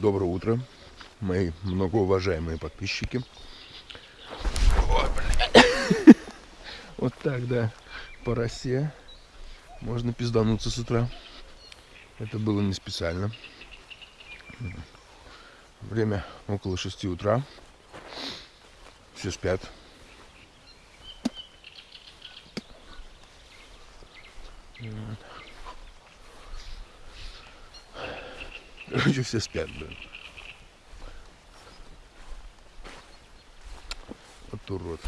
Доброе утро, мои многоуважаемые подписчики. Ой. Вот так, да, по росе можно пиздануться с утра. Это было не специально. Время около 6 утра. Все спят. Вот. Короче, все спят, блин. Вот урод.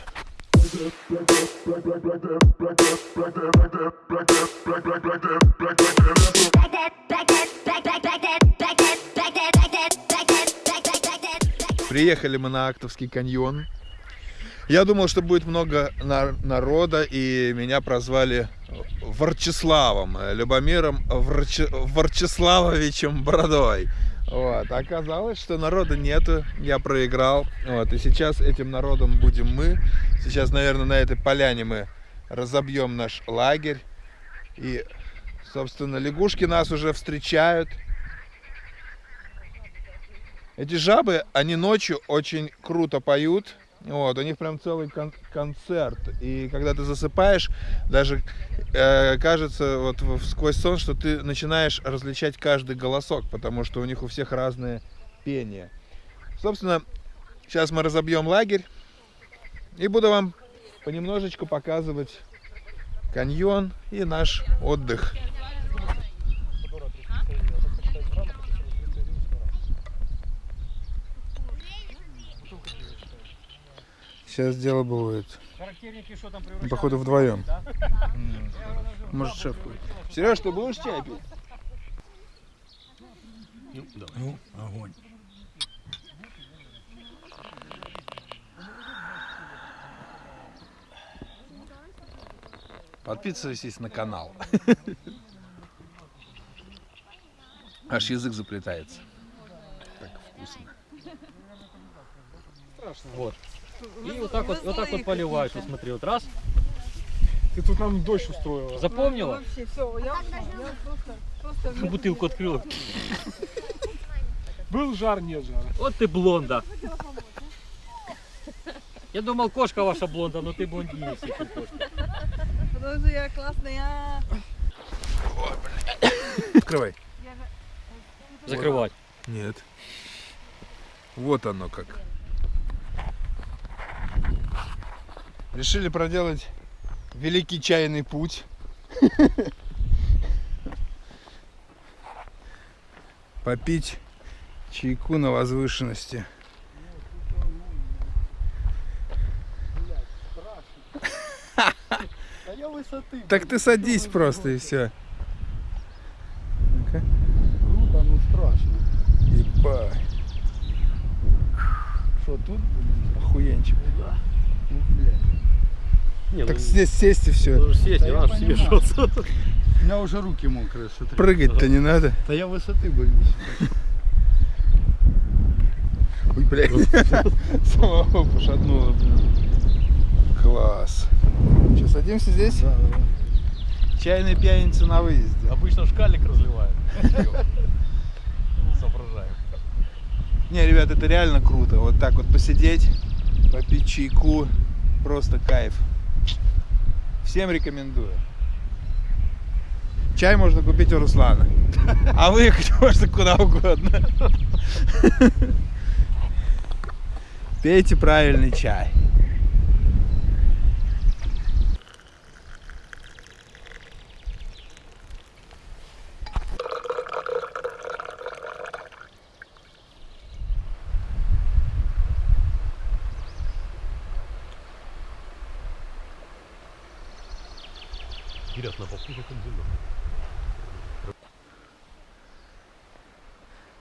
Приехали мы на Актовский каньон. Я думал, что будет много народа, и меня прозвали Ворчеславом, Любомиром Ворче... Ворчеславовичем Бородой. Вот. Оказалось, что народа нету, я проиграл. Вот. И сейчас этим народом будем мы. Сейчас, наверное, на этой поляне мы разобьем наш лагерь. И, собственно, лягушки нас уже встречают. Эти жабы, они ночью очень круто поют. Вот, у них прям целый кон концерт. И когда ты засыпаешь, даже э, кажется вот сквозь сон, что ты начинаешь различать каждый голосок, потому что у них у всех разное пение. Собственно, сейчас мы разобьем лагерь и буду вам понемножечку показывать каньон и наш отдых. Сейчас дело будет. Походу вдвоем. Может шеф будет. Сереж, ты будешь чай пить? Ну, ну огонь. Подписывайтесь на канал. Аж язык заплетается. Так вкусно. Страшно. Вот. И вот так вот, вот так вот поливаешь, вот смотри, вот раз. Ты тут нам дождь устроила. Запомнила? Вообще, все, я, я просто, просто Бутылку открыла. Был жар, нет жара. Вот ты блонда. Я думал, кошка ваша блонда, но ты блондинец. Потому что я классная. Открывай. Закрывать. Нет. Вот оно как. Решили проделать великий чайный путь. Попить чайку на возвышенности. Так ты садись просто и все. Круто, ну страшно. Ебать. Что тут охуенчик. Ну, блядь. Не, Так ну, здесь сесть и все. нужно сесть, не Да я надо себе. У меня уже руки мокрые, смотри. Прыгать-то не надо. Да я высоты боюсь. Ой, блядь. Самого пошатнуло. Класс. Что, садимся здесь? Да, да, Чайная пьяница на выезде. Обычно шкалик разливают. Соображаем. Не, ребят, это реально круто. Вот так вот посидеть, попить чайку. Просто кайф. Всем рекомендую. Чай можно купить у Руслана. А выехать можно куда угодно. Пейте правильный чай. Вперед на попутку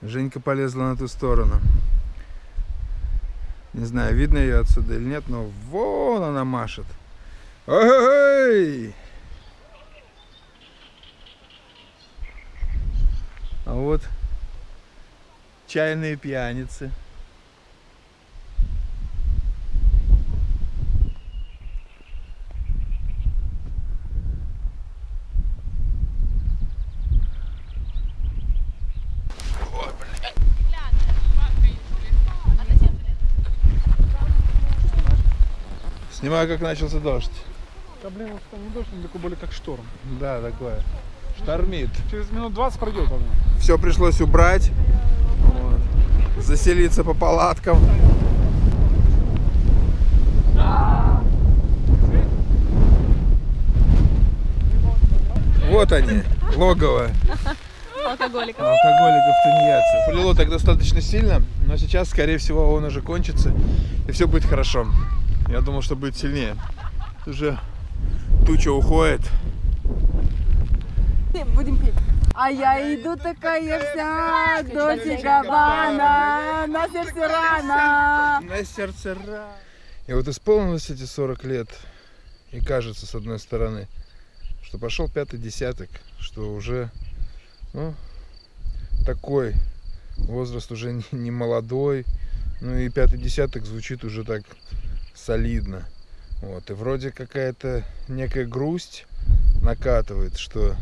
Женька полезла на ту сторону. Не знаю, видно ее отсюда или нет, но вон она машет. Ой! А вот чайные пьяницы. Снимаю, как начался дождь. Да блин, вот это не дождь, он такой более как шторм. Да, такое. Штормит. Через минут 20 пройдет оно. Все пришлось убрать. Вот. Заселиться по палаткам. Вот они, логово Алкоголиков. алкоголиков тунеядцев. Полило так достаточно сильно, но сейчас, скорее всего, он уже кончится, и все будет хорошо. Я думал, что будет сильнее. Уже туча уходит. Будем пить. А я иду такая вся, дочь Габана, на сердце рана. На сердце рана. И вот исполнилось эти 40 лет, и кажется, с одной стороны, что пошел пятый десяток, что уже, ну, такой возраст уже не молодой, ну и пятый десяток звучит уже так солидно. Вот, и вроде какая-то некая грусть накатывает, что,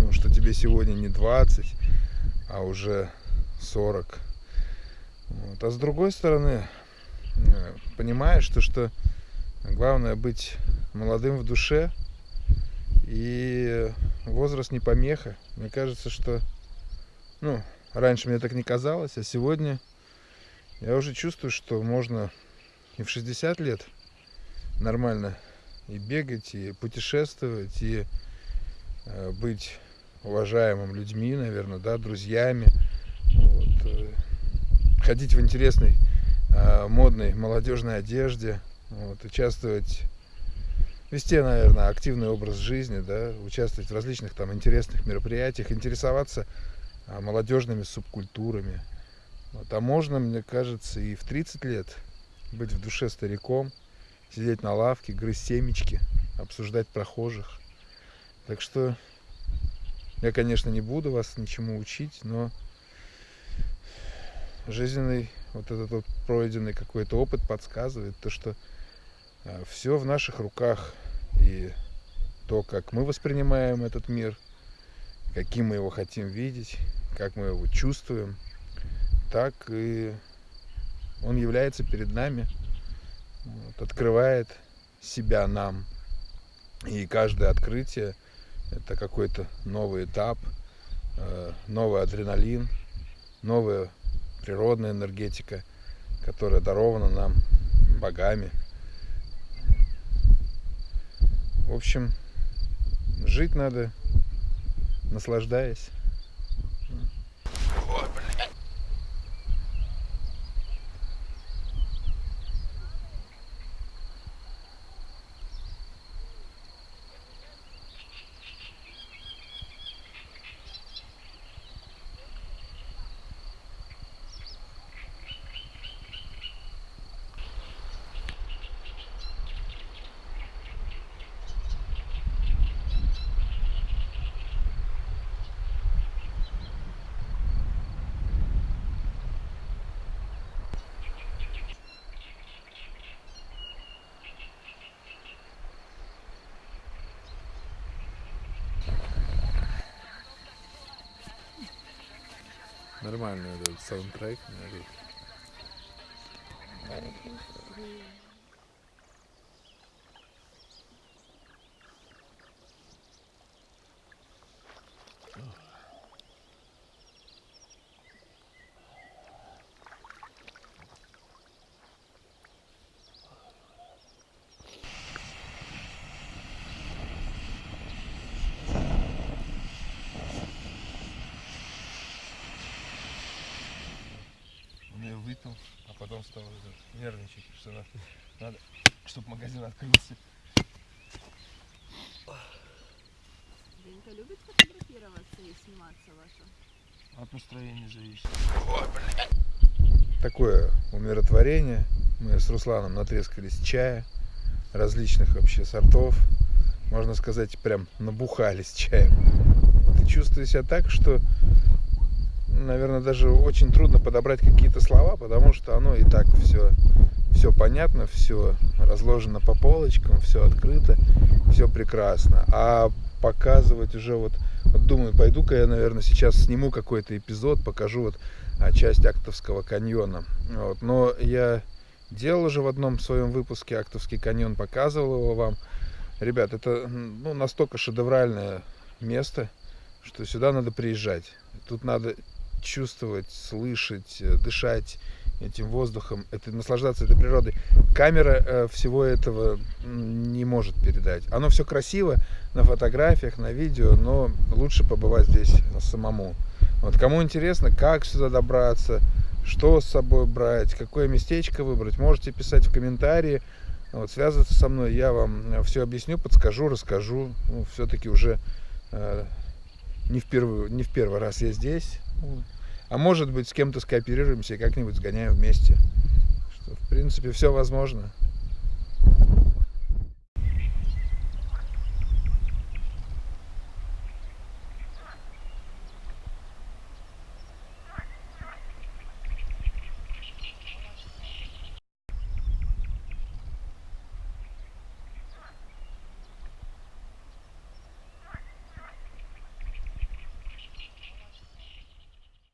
ну, что тебе сегодня не 20, а уже 40. Вот. А с другой стороны, э, понимаешь, что, что главное быть молодым в душе, и возраст не помеха. Мне кажется, что, ну, раньше мне так не казалось, а сегодня я уже чувствую, что можно и в 60 лет нормально и бегать, и путешествовать, и э, быть уважаемым людьми, наверное, да, друзьями, вот, э, ходить в интересной э, модной молодежной одежде, вот, участвовать, вести, наверное, активный образ жизни, да, участвовать в различных там интересных мероприятиях, интересоваться молодежными субкультурами. Вот, а можно, мне кажется, и в 30 лет быть в душе стариком, сидеть на лавке, грызть семечки, обсуждать прохожих. Так что я, конечно, не буду вас ничему учить, но жизненный вот этот вот пройденный какой-то опыт подсказывает то, что все в наших руках. И то, как мы воспринимаем этот мир, каким мы его хотим видеть, как мы его чувствуем, так и он является перед нами, вот, открывает себя нам. И каждое открытие это какой-то новый этап, э, новый адреналин, новая природная энергетика, которая дарована нам богами. В общем, жить надо, наслаждаясь. Нормальный этот саундтрек. смотри. Он ее выпил, а потом стал нервничать, что надо, надо чтобы магазин открылся. Денька любит фотографироваться и сниматься ваша? От настроения зависит. Такое умиротворение. Мы с Русланом натрескались чая различных вообще сортов. Можно сказать, прям набухались чаем. Ты чувствуешь себя так, что, наверное, даже очень трудно подобрать какие-то слова, потому что оно и так все, все понятно, все разложено по полочкам, все открыто, все прекрасно. А показывать уже вот, вот думаю, пойду-ка я, наверное, сейчас сниму какой-то эпизод, покажу вот а, часть Актовского каньона. Вот. Но я делал уже в одном своем выпуске Актовский каньон, показывал его вам. Ребят, это ну, настолько шедевральное место, что сюда надо приезжать. Тут надо чувствовать, слышать, э, дышать этим воздухом, это наслаждаться этой природой. Камера э, всего этого не может передать. Оно все красиво на фотографиях, на видео, но лучше побывать здесь самому. Вот кому интересно, как сюда добраться, что с собой брать, какое местечко выбрать, можете писать в комментарии, вот, связываться со мной, я вам все объясню, подскажу, расскажу. Ну, все-таки уже э, не, в первый, не в первый раз я здесь. А может быть, с кем-то скооперируемся и как-нибудь сгоняем вместе. Что, в принципе, все возможно.